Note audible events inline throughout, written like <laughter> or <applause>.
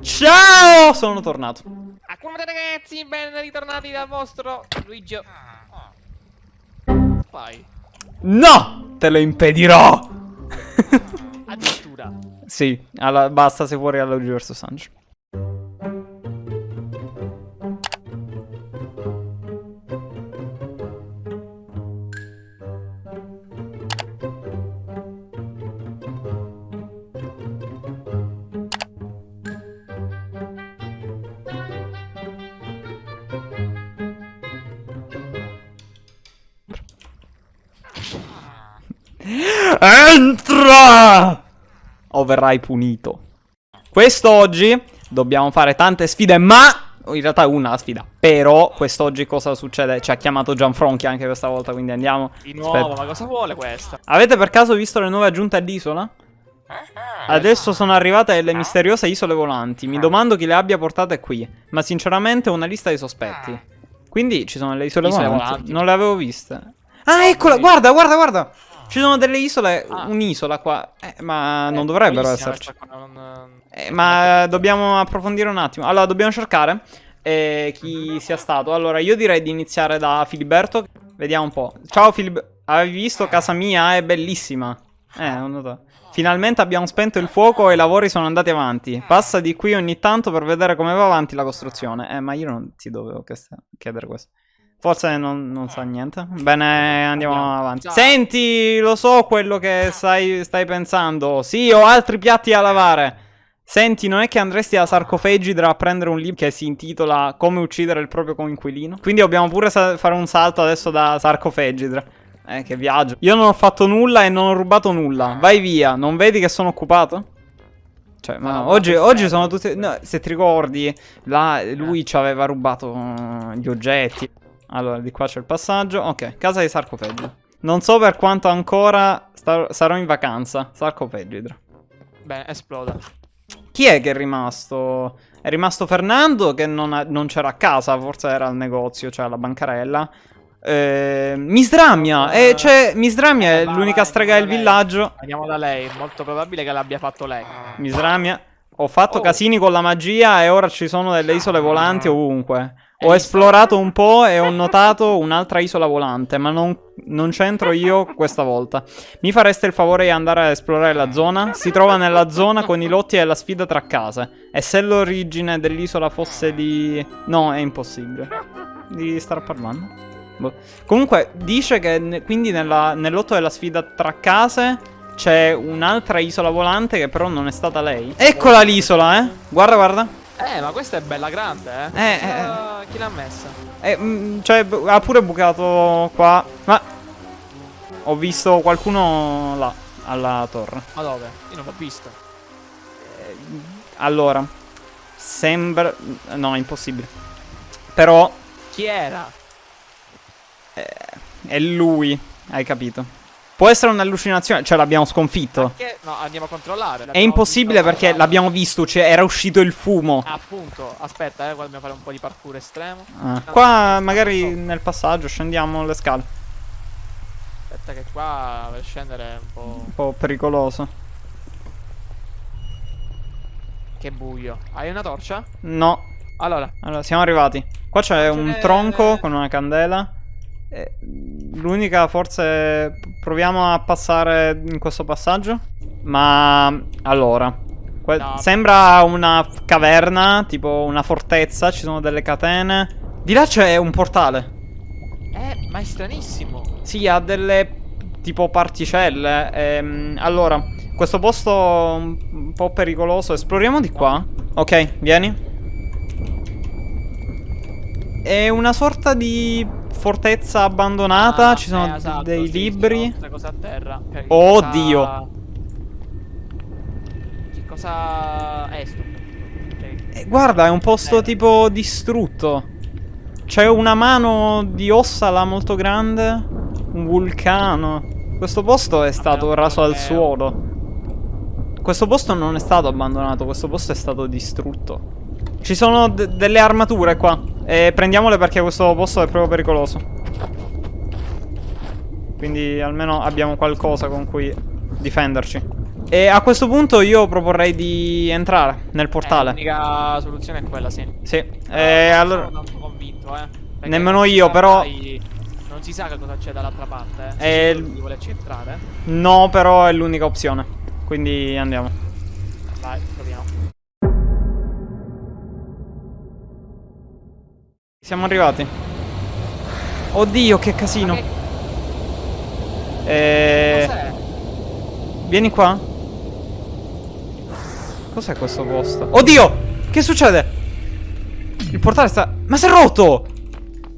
Ciao! Sono tornato. Acculmate ragazzi, ben ritornati dal vostro Luigi. Vai. No! Te lo impedirò! Addirittura. sì, alla, basta se fuori alla Luigi vs Sanji. Entra! O verrai punito. Quest'oggi dobbiamo fare tante sfide, ma... In realtà è una sfida. Però quest'oggi cosa succede? Ci ha chiamato Gianfronchi anche questa volta, quindi andiamo. Di nuovo, Aspetta. ma cosa vuole questa? Avete per caso visto le nuove aggiunte all'isola? Adesso sono arrivate le misteriose isole volanti. Mi domando chi le abbia portate qui. Ma sinceramente ho una lista di sospetti. Quindi ci sono le isole, Isole volanti. volanti. Non le avevo viste. Ah, eccola! Guarda, guarda, guarda! Ci sono delle isole. Un'isola qua. Eh, ma non dovrebbero esserci. non- Eh, ma dobbiamo approfondire un attimo. Allora, dobbiamo cercare eh, chi sia stato. Allora, io direi di iniziare da Filiberto. Vediamo un po'. Ciao Filiberto. Avevi visto casa mia? È bellissima. Eh, non noto. Finalmente abbiamo spento il fuoco e i lavori sono andati avanti. Passa di qui ogni tanto per vedere come va avanti la costruzione. Eh, ma io non ti dovevo chiedere questo. Forse non, non sa niente. Bene, andiamo avanti. Senti, lo so quello che stai, stai pensando. Sì, ho altri piatti da lavare. Senti, non è che andresti a Sarcofegidra a prendere un libro che si intitola Come uccidere il proprio coinquilino? Quindi dobbiamo pure fare un salto adesso da Sarcofegidra. Eh, che viaggio. Io non ho fatto nulla e non ho rubato nulla. Vai via, non vedi che sono occupato? Cioè, ma No, oggi, oggi sono tutti... no, se ti ricordi, là, lui ci aveva rubato uh, gli oggetti. Allora, di qua c'è il passaggio. Ok, casa di Sarcofegidra. Non so per quanto ancora sarò in vacanza. Sarcofegidra. Bene, esploda. Chi è che è rimasto? È rimasto Fernando che non, non c'era a casa, forse era al negozio, cioè alla bancarella. Eh, Misdramia, eh, cioè, Misdramia è l'unica strega del villaggio. Andiamo da lei, molto probabile che l'abbia fatto lei. Misdramia, ho fatto Oh. casini con la magia e ora ci sono delle isole volanti ovunque. Ho esplorato un po' e ho notato un'altra isola volante, ma non, non c'entro io questa volta. Mi fareste il favore di andare a esplorare la zona? Si trova nella zona con i lotti e la sfida tra case. E se l'origine dell'isola fosse di... No, è impossibile. Di star parlando? Boh. Comunque, dice che ne- quindi nella- nel lotto della sfida tra case c'è un'altra isola volante che però non è stata lei. Eccola l'isola, eh? Guarda, guarda. Eh, ma questa è bella grande, eh. Eh, Chi eh, l'ha- Chi l'ha messa? Eh, mm, cioè, ha pure bucato qua. Ma ho visto qualcuno là, alla torre. Ma dove? Io non l'ho vista. Eh, allora, sembra... No, è impossibile. Però Chi era? eh, è lui, hai capito. Può essere un'allucinazione, cioè l'abbiamo sconfitto. Che? No, andiamo a controllare. È impossibile perché l'abbiamo visto, cioè era uscito il fumo. Appunto, aspetta, eh, qua dobbiamo fare un po' di parkour estremo. Ah, Qua magari nel passaggio scendiamo le scale. Aspetta che qua per scendere è un po'... Un po' pericoloso. Che buio. Hai una torcia? No, Allora, Allora, siamo arrivati. Qua c'è un tronco con una candela. Eh, L'unica, forse. Proviamo a passare in questo passaggio. Ma. Allora. No. Sembra una caverna, tipo una fortezza. Ci sono delle catene. Di là c'è un portale. eh, ma è stranissimo. Sì, ha delle. Tipo particelle. Ehm, allora, questo posto un un po' pericoloso. Esploriamo di qua. Ok, vieni. È una sorta di fortezza abbandonata. Ah, Ci sono eh, esatto, dei sì, libri. cose a terra. Che- Oh, cosa-. Che cosa è sto? Cioè, Eh, guarda, è un posto Eh. tipo distrutto. C'è una mano di ossa là molto grande. Un vulcano. Questo posto è stato raso al suolo. Questo posto non è stato abbandonato, questo posto è stato distrutto. Ci sono de- delle armature qua. E prendiamole perché questo posto è proprio pericoloso. Quindi almeno abbiamo qualcosa con cui difenderci. E a questo punto io proporrei di entrare nel portale. Eh, l'unica soluzione è quella, sì. Sì, eh, non allora... sono tanto convinto, eh. Perché Nemmeno io, però- mai- Non si sa che cosa c'è dall'altra parte, eh. Eh, sicuro di volerci entrare? No, però è l'unica opzione. Quindi andiamo. Vai, proviamo. Siamo arrivati. Oddio, che casino. Che Eh... cos'è? Vieni qua. Cos'è questo posto? Oddio! Che succede? Il portale sta... Ma si è rotto!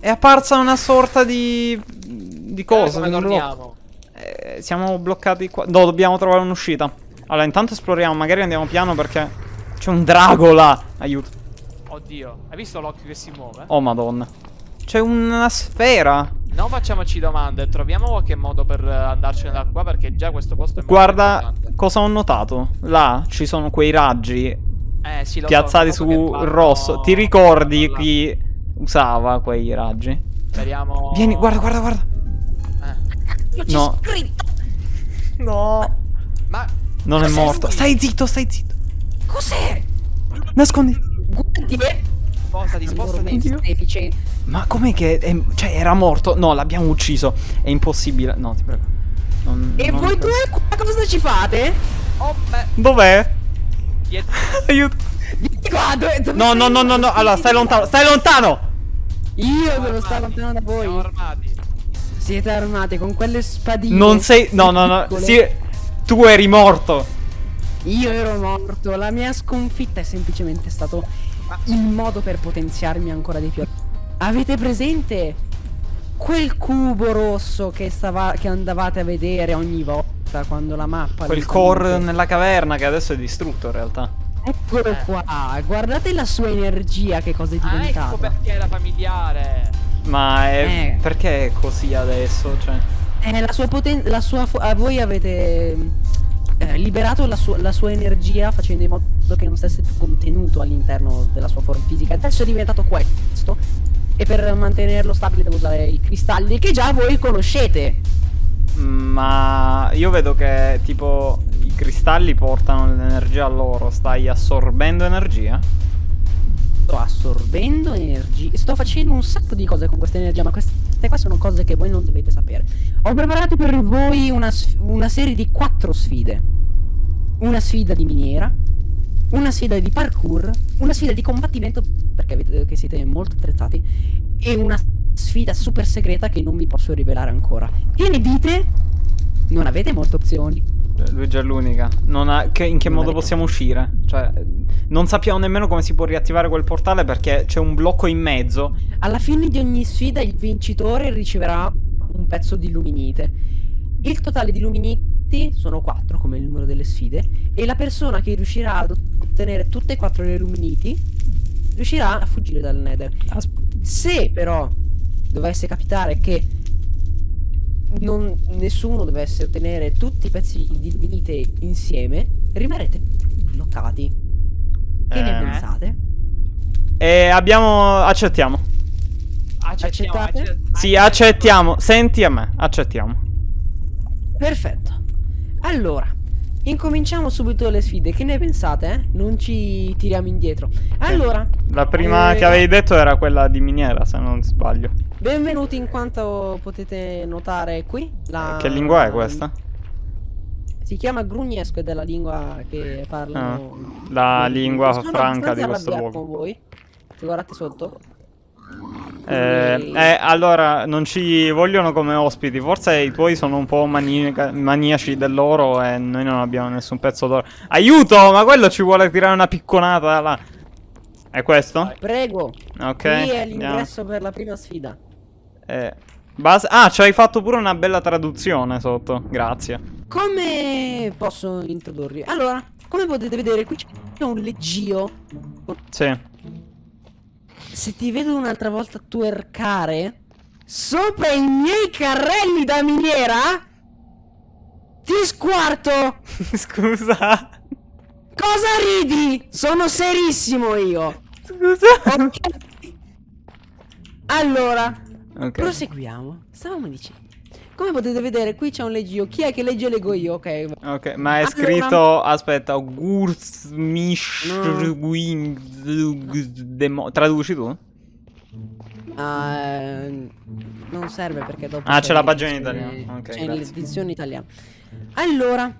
È apparsa una sorta di... Di cosa? Blocco. torniamo? Eh, siamo bloccati qua. No, dobbiamo trovare un'uscita. Allora, intanto esploriamo. Magari andiamo piano perché c'è un drago là. Aiuto. Oddio, hai visto l'occhio che si muove? Oh, madonna. C'è una sfera. Non facciamoci domande, troviamo qualche modo per andarcene da qua perché già questo posto è molto Guarda cosa ho notato. Là ci sono quei raggi Eh, sì, lo so, piazzati che su vanno- rosso. Ti ricordi là. chi usava quei raggi? Speriamo... Vieni, guarda, guarda, guarda. Eh. Io ci No. scritto. No. Ma... Non è morto. lui? Stai zitto, stai zitto. Cos'è? Nascondi. Guardi, eh. Spostati, spostati. Oddio. Deficiente. Ma com'è che... è- cioè, era morto? No, l'abbiamo ucciso. È impossibile. No, ti prego. Non- E non voi due qua cosa ci fate? Oh. Dov'è? Aiuto. Vieni qua, dove, dove No, no, no, no, no. Allora, stai lontano. Stai lontano. Io devo stare lontano da Siamo voi. armati. Siete armati con quelle spadine. Non sei... No, no, no. piccole. Sì. Tu eri morto. Io ero morto. La mia sconfitta è semplicemente stato il modo per potenziarmi ancora di più. Avete presente quel cubo rosso che, stava, che andavate a vedere ogni volta quando la mappa... Quel core nella caverna che adesso è distrutto in realtà. Eccolo Eh. qua. Guardate la sua energia che cosa è Ah, diventata. ecco perché era familiare. Ma è... Eh. Perché è così adesso? Cioè... Eh, la sua potenza, la sua ah, voi avete eh, liberato la, sua- la sua energia facendo in modo che non stesse più contenuto all'interno della sua forma fisica. Adesso è diventato questo. E per mantenerlo stabile devo usare i cristalli che già voi conoscete. Ma io vedo che tipo i cristalli portano l'energia a loro. Stai assorbendo energia? Sto assorbendo energia. Sto facendo un sacco di cose con questa energia, ma queste qua sono cose che voi non dovete sapere. Ho preparato per voi una, una serie di quattro sfide. Una sfida di miniera, una sfida di parkour, una sfida di combattimento, perché vedete che siete molto attrezzati, e una sfida super segreta che non vi posso rivelare ancora. Che ne dite? Non avete molte opzioni. Eh, Lui è già l'unica. Non ha- in che Non modo avete- possiamo uscire? Cioè, non sappiamo nemmeno come si può riattivare quel portale perché c'è un blocco in mezzo. Alla fine di ogni sfida il vincitore riceverà un pezzo di Luminite. Il totale di Luminiti sono 4 come il numero delle sfide e la persona che riuscirà ad ottenere tutte e quattro le Luminiti riuscirà a fuggire dal Nether. Se però dovesse capitare che non- nessuno dovesse ottenere tutti i pezzi di Luminite insieme, rimarrete bloccati. Che ne Eh. pensate? E abbiamo. Accettiamo. Accettiamo, Accettate? accett- Sì, accettiamo. Senti a me, accettiamo. Perfetto. Allora, incominciamo subito le sfide. Che ne pensate? eh? Non ci tiriamo indietro. Allora, La prima Eh, che avevi detto era quella di miniera, se non sbaglio. benvenuti in quanto potete notare qui. La... Che lingua è questa? Si chiama Grugnesco ed è la lingua che parlano. Ah, la lingua sono franca di questo luogo. con voi. Se guardate sotto. Eh, Quindi- eh, allora, non ci vogliono come ospiti. Forse i tuoi sono un po' manica- maniaci dell'oro e noi non abbiamo nessun pezzo d'oro. Aiuto! Ma quello ci vuole tirare una picconata là. È questo? Prego. Ok. Qui è l'ingresso per la prima sfida. Eh, base- Ah, ci hai fatto pure una bella traduzione sotto. Grazie. Come posso introdurvi? Allora, come potete vedere, qui c'è un leggio Sì. se ti vedo un'altra volta twerkare sopra i miei carrelli da miniera, ti squarto! <laughs> Scusa. Cosa ridi? Sono serissimo io! Scusa. Ok? Allora, Ok. proseguiamo. Stavamo dicendo. Come potete vedere qui c'è un leggio. Chi è che legge leggo io? Ok. Ok, ma è Allora- scritto. Aspetta, Gursmish. No. Traduci tu? Ah, non serve perché dopo Ah, c'è la pagina in italiano. Ok, c'è l'edizione italiana. Allora,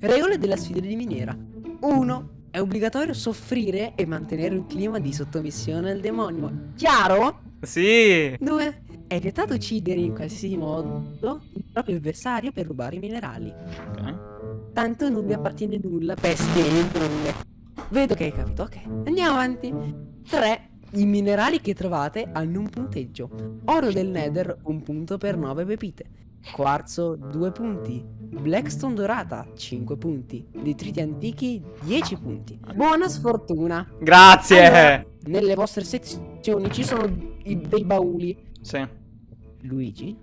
regole della sfida di miniera. 1. È obbligatorio soffrire e mantenere un clima di sottomissione al demonio. Chiaro? Sì. 2. È vietato uccidere in qualsiasi modo il proprio avversario per rubare i minerali. Ok. Tanto non mi appartiene nulla, peste e. Vedo che hai capito, ok. Andiamo avanti. 3. I minerali che trovate hanno un punteggio. Oro del Nether, un punto per 9 pepite. Quarzo, 2 punti. Blackstone dorata, 5 punti. Detriti antichi, 10 punti. Buona sfortuna. Grazie. Allora, nelle vostre sezioni ci sono i- dei bauli. Sì. Luigi?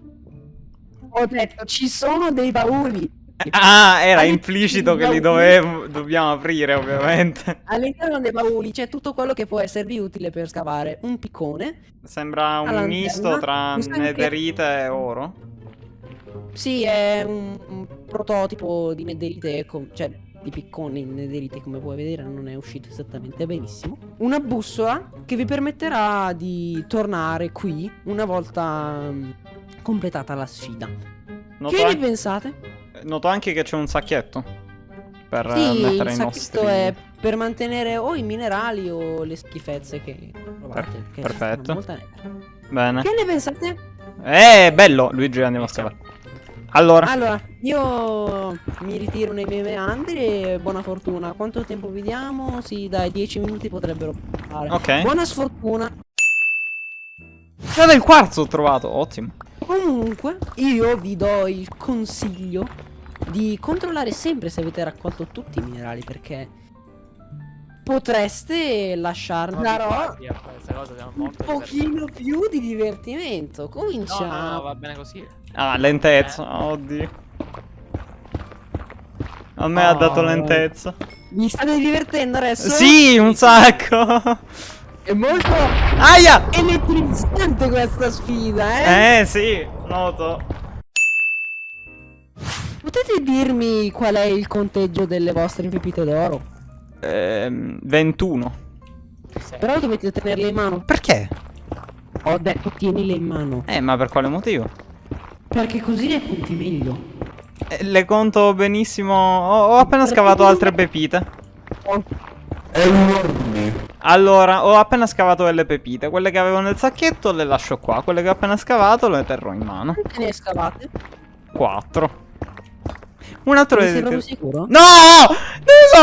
Ho detto, ci sono dei bauli. Ah, era implicito che li dovevo, dobbiamo aprire, ovviamente. All'interno dei bauli c'è tutto quello che può esservi utile per scavare. Un piccone. Sembra un misto tra sangue- netherite e oro. Sì, è un, un prototipo di nederite, com- cioè di piccone in nederite, come puoi vedere, non è uscito esattamente benissimo. Una bussola che vi permetterà di tornare qui una volta mm, completata la sfida. Noto, che ne pensate? noto anche che c'è un sacchetto per eh, Sì, mettere il i sacchetto nostri. è per mantenere o i minerali o le schifezze che trovate. che perfetto. Bene. Che ne pensate? Eh, bello, Luigi, andiamo a scavare. Allora, Allora, io mi ritiro nei miei meandri e buona fortuna. Quanto tempo vi diamo? Sì, dai, 10 minuti potrebbero fare. ok. Buona sfortuna. C'è del quarzo ho trovato, ottimo. Comunque, io vi do il consiglio di controllare sempre se avete raccolto tutti i minerali perché potreste lasciarne Non darò riguardi a fare questa cosa, siamo un pochino più di divertimento. No, Cominciamo. no, no, va bene così. Ah, lentezza, oddio. A me ha Oh. dato lentezza. Vi state divertendo adesso? Sì, un sacco. È molto Aia! elettrizzante questa sfida, eh? Eh, sì, noto. Potete dirmi qual è il conteggio delle vostre pepite d'oro? Ehm, 21. Sì. Però dovete tenerle in mano. Perché? Ho detto tienile in mano. Eh, ma per quale motivo? Perché così le conti meglio. Eh, le conto benissimo. Ho, ho appena scavato altre pepite. Allora, ho appena scavato delle pepite. Quelle che avevo nel sacchetto le lascio qua. Quelle che ho appena scavato le terrò in mano. Quante ne scavate? 4. Un altro è- sei proprio sicuro? No!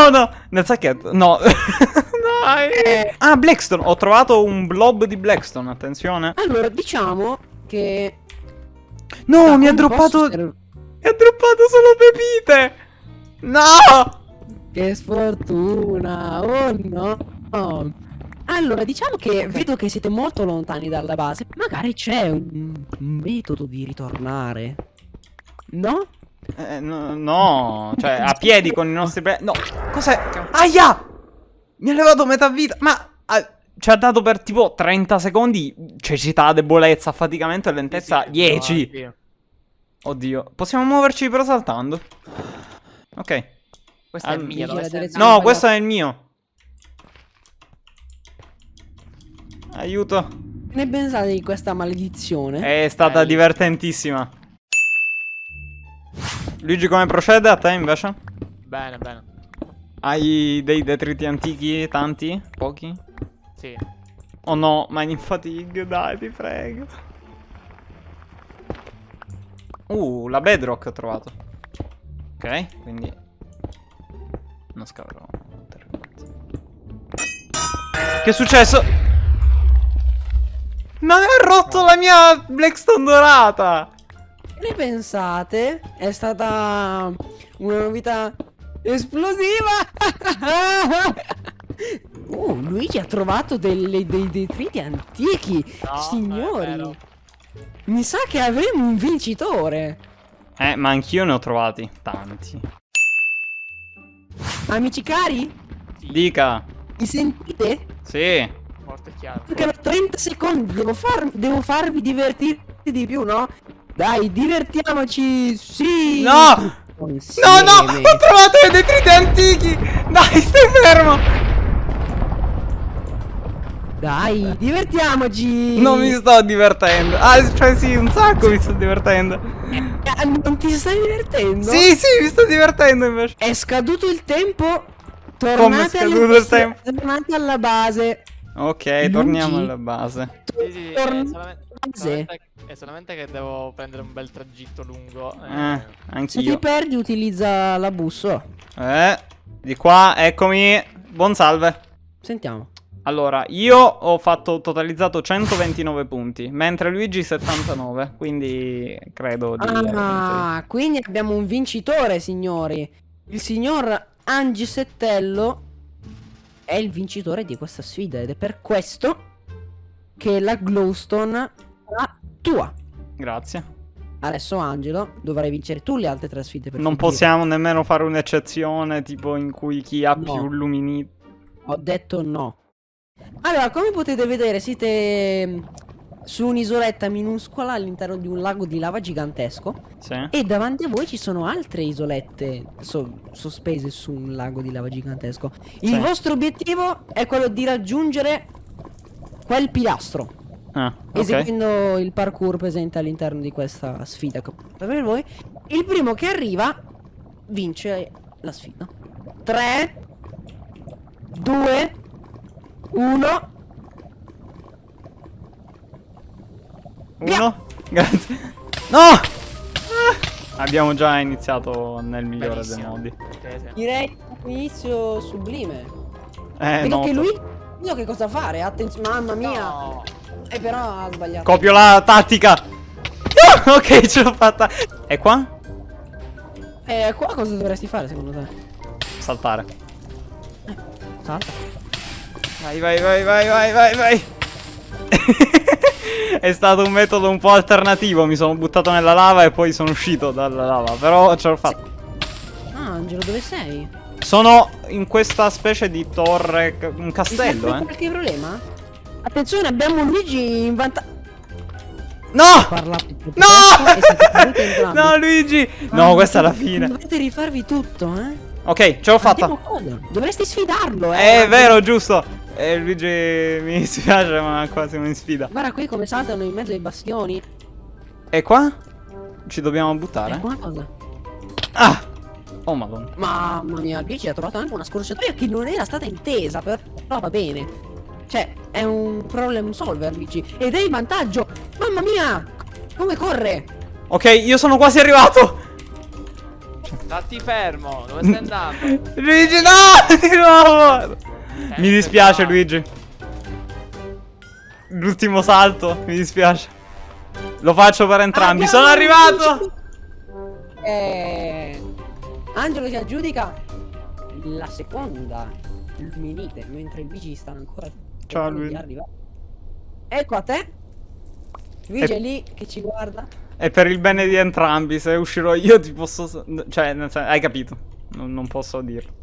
Sono? Nel sacchetto. No. <laughs> Dai. Eh. Ah, Blackstone. Ho trovato un blob di Blackstone. Attenzione. Allora, diciamo che... No, mi ha droppato. ser- Mi ha droppato solo pepite. No! Che sfortuna! Oh no! Allora, diciamo che vedo che siete molto lontani dalla base. Magari c'è un un metodo di ritornare. No? Eh, no, no, cioè a piedi con i nostri. No, cos'è? Aia! Mi ha levato metà vita, ma ah, ci ha dato per tipo 30 secondi cecità, debolezza, affaticamento e lentezza Sì, sì, 10. sì. Oddio, possiamo muoverci però saltando. Ok. Questa è Al- la sei direzione. No, questo è il mio. Aiuto. Che ne pensate di questa maledizione? È stata Bello. divertentissima. Luigi, come procede a te invece? Bene, bene. Hai dei detriti antichi? Tanti? Pochi? Sì. Oh no, mining fatigue, dai, ti prego. Uh, la bedrock ho trovato. Ok, quindi... Non scaverò. Che è successo? Non è rotto la mia Blackstone dorata! Che ne pensate? È stata una novità esplosiva! uh, <laughs> Luigi ha trovato delle- dei detriti antichi! No, Signori! Mi sa che avremo un vincitore! Eh, ma anch'io ne ho trovati tanti. Amici cari? Dica. Mi sentite? Sì. Forte e chiaro. Perché per 30 secondi devo, far- devo farvi divertire di più, no? Dai, divertiamoci! Sì! No! No, no! Ho trovato i detriti antichi! Dai, stai fermo! Dai, divertiamoci! Non mi sto divertendo. Ah, cioè sì, un sacco mi sto divertendo. Eh, Non ti stai divertendo? Sì, sì, mi sto divertendo invece. È scaduto il tempo. Come è Tornate, alle scaduto il tempo? tornate alla base. Ok, Lungi. torniamo alla base. Sì, sì, Torn- solamente, Sì. Solamente- è solamente che devo prendere un bel tragitto lungo. Eh, Eh, Se ti perdi, utilizza la busso. Eh, di qua, eccomi. Buon salve. Sentiamo. Allora, io ho fatto totalizzato 129 punti, mentre Luigi 79, quindi credo di. Ah, quindi abbiamo un vincitore, signori. Il signor Angi Settello è il vincitore di questa sfida ed è per questo che la Glowstone sarà tua. Grazie. Adesso Angelo, dovrai vincere tu le altre tre sfide Non finire. possiamo nemmeno fare un'eccezione tipo in cui chi ha No. più lumini... Ho detto no. Allora, come potete vedere, siete su un'isoletta minuscola all'interno di un lago di lava gigantesco Sì. e davanti a voi ci sono altre isolette so- sospese su un lago di lava gigantesco. Il Sì. vostro obiettivo è quello di raggiungere quel pilastro, Ah, ok. eseguendo il parkour presente all'interno di questa sfida che per voi. Il primo che arriva vince la sfida. 3 2 1 Uno. Grazie. No! Ah! Abbiamo già iniziato nel migliore dei modi. Direi un inizio sublime. Eh, Vedo no. che lui so che cosa fare. Attenzione, mamma mia. No. E però ha sbagliato. Copio la tattica. Ah, ok, <laughs> ce l'ho fatta. E qua? Eh, qua cosa dovresti fare secondo te? Saltare. Salta. Vai, vai, vai, vai, vai, vai, vai. <laughs> È stato un metodo un po' alternativo. Mi sono buttato nella lava e poi sono uscito dalla lava. Però ce l'ho fatta. Ah, Angelo, dove sei? Sono in questa specie di torre, un castello, eh. qualche problema? Attenzione, abbiamo Luigi in vantaggio. No! No! No, Luigi! No, questa è la fine. Dovete rifarvi tutto, eh? Ok, ce l'ho fatta. Dovresti sfidarlo, eh. È vero, giusto. Eh, Luigi, <laughs> mi dispiace, ma qua siamo in sfida. Guarda qui come saltano in mezzo ai bastioni. E qua? Ci dobbiamo buttare? una cosa. Ah! Oh, madonna. Mamma mia, Luigi ha trovato anche una scorciatoia che non era stata intesa, però va bene. Cioè, è un problem solver, Luigi. Ed è in vantaggio. Mamma mia! Come corre? Ok, io sono quasi arrivato. Stati fermo, dove stai andando? Luigi, no! <laughs> Di nuovo! Mi Eh, dispiace, no. Luigi. L'ultimo salto, mi dispiace. Lo faccio per entrambi. Abbiamo Sono arrivato! Eh, Angelo si aggiudica la seconda Luminite, mentre Luigi sta ancora Ciao, arrivare. Ecco a te. Luigi E- è lì che ci guarda. È per il bene di entrambi. Se uscirò io ti posso... Cioè, hai capito. Non, non posso dirlo.